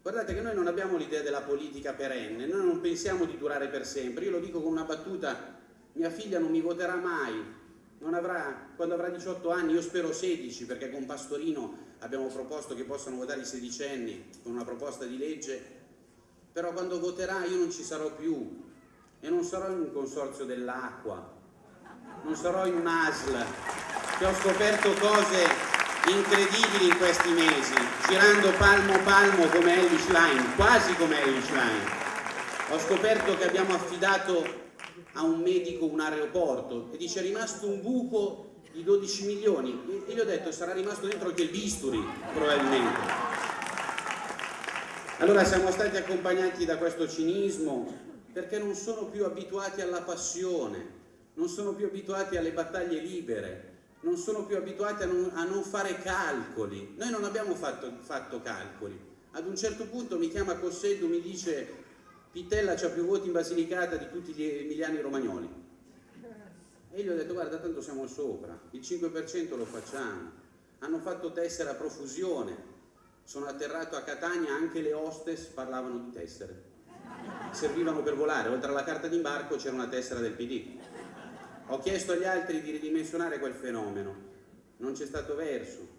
Guardate che noi non abbiamo l'idea della politica perenne, noi non pensiamo di durare per sempre. Io lo dico con una battuta, mia figlia non mi voterà mai, avrà, quando avrà 18 anni, io spero 16, perché con Pastorino abbiamo proposto che possano votare i sedicenni con una proposta di legge, però quando voterà io non ci sarò più e non sarò in un consorzio dell'acqua, non sarò in un ASL, che ho scoperto cose incredibili in questi mesi, girando palmo palmo come Ellie Schlein, quasi come Ellie Schlein. Ho scoperto che abbiamo affidato a un medico un aeroporto e dice è rimasto un buco di 12 milioni e gli ho detto sarà rimasto dentro anche il bisturi probabilmente. Allora siamo stati accompagnati da questo cinismo perché non sono più abituati alla passione, non sono più abituati alle battaglie libere, non sono più abituati a non, a non fare calcoli. Noi non abbiamo fatto, fatto, calcoli. Ad un certo punto mi chiama Cosseddu, mi dice Pitella ha più voti in Basilicata di tutti gli emiliani romagnoli. E gli ho detto guarda tanto siamo sopra, il 5% lo facciamo. Hanno fatto tessera a profusione, sono atterrato a Catania, anche le hostess parlavano di tessere. Servivano per volare, oltre alla carta d'imbarco c'era una tessera del PD. Ho chiesto agli altri di ridimensionare quel fenomeno, non c'è stato verso.